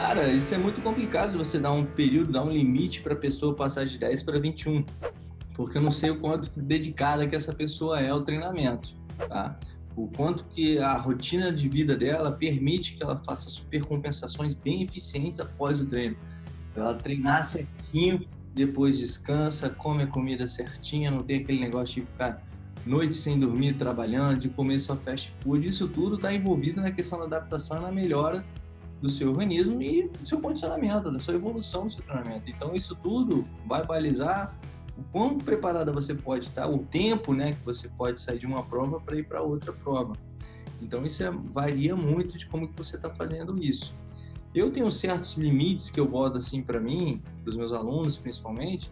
Cara, isso é muito complicado você dar um período, dar um limite para a pessoa passar de 10 para 21, porque eu não sei o quanto dedicada que essa pessoa é ao treinamento, tá? O quanto que a rotina de vida dela permite que ela faça supercompensações bem eficientes após o treino. Ela treinar certinho, depois descansa, come a comida certinha, não tem aquele negócio de ficar noite sem dormir, trabalhando, de comer só fast food. Isso tudo está envolvido na questão da adaptação e na melhora do seu organismo e do seu condicionamento, da sua evolução do seu treinamento. Então, isso tudo vai balizar o quão preparada você pode estar, o tempo né, que você pode sair de uma prova para ir para outra prova. Então, isso é, varia muito de como que você está fazendo isso. Eu tenho certos limites que eu boto assim para mim, para os meus alunos principalmente,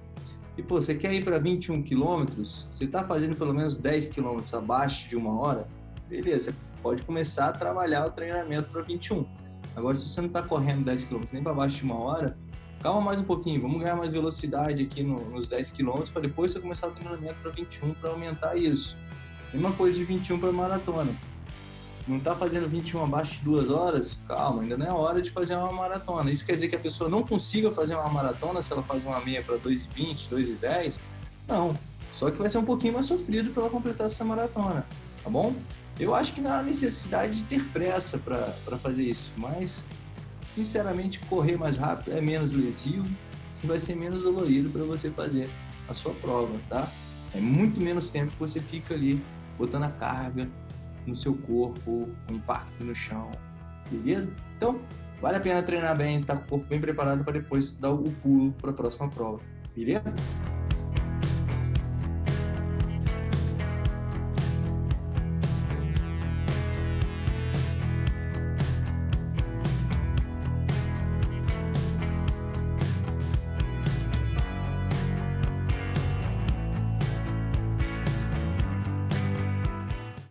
que pô, você quer ir para 21 quilômetros, você está fazendo pelo menos 10 quilômetros abaixo de uma hora, beleza, você pode começar a trabalhar o treinamento para 21 Agora, se você não está correndo 10 km nem para baixo de uma hora, calma mais um pouquinho, vamos ganhar mais velocidade aqui no, nos 10 km para depois você começar o treinamento para 21 para aumentar isso. Mesma coisa de 21 para maratona. Não está fazendo 21 abaixo de duas horas? Calma, ainda não é hora de fazer uma maratona. Isso quer dizer que a pessoa não consiga fazer uma maratona se ela faz uma meia para 2,20, 2,10? Não. Só que vai ser um pouquinho mais sofrido para ela completar essa maratona, tá bom? Eu acho que não há necessidade de ter pressa para fazer isso, mas sinceramente correr mais rápido é menos lesivo e vai ser menos dolorido para você fazer a sua prova, tá? É muito menos tempo que você fica ali botando a carga no seu corpo, o impacto no chão, beleza? Então, vale a pena treinar bem, estar tá com o corpo bem preparado para depois dar o pulo para a próxima prova, beleza?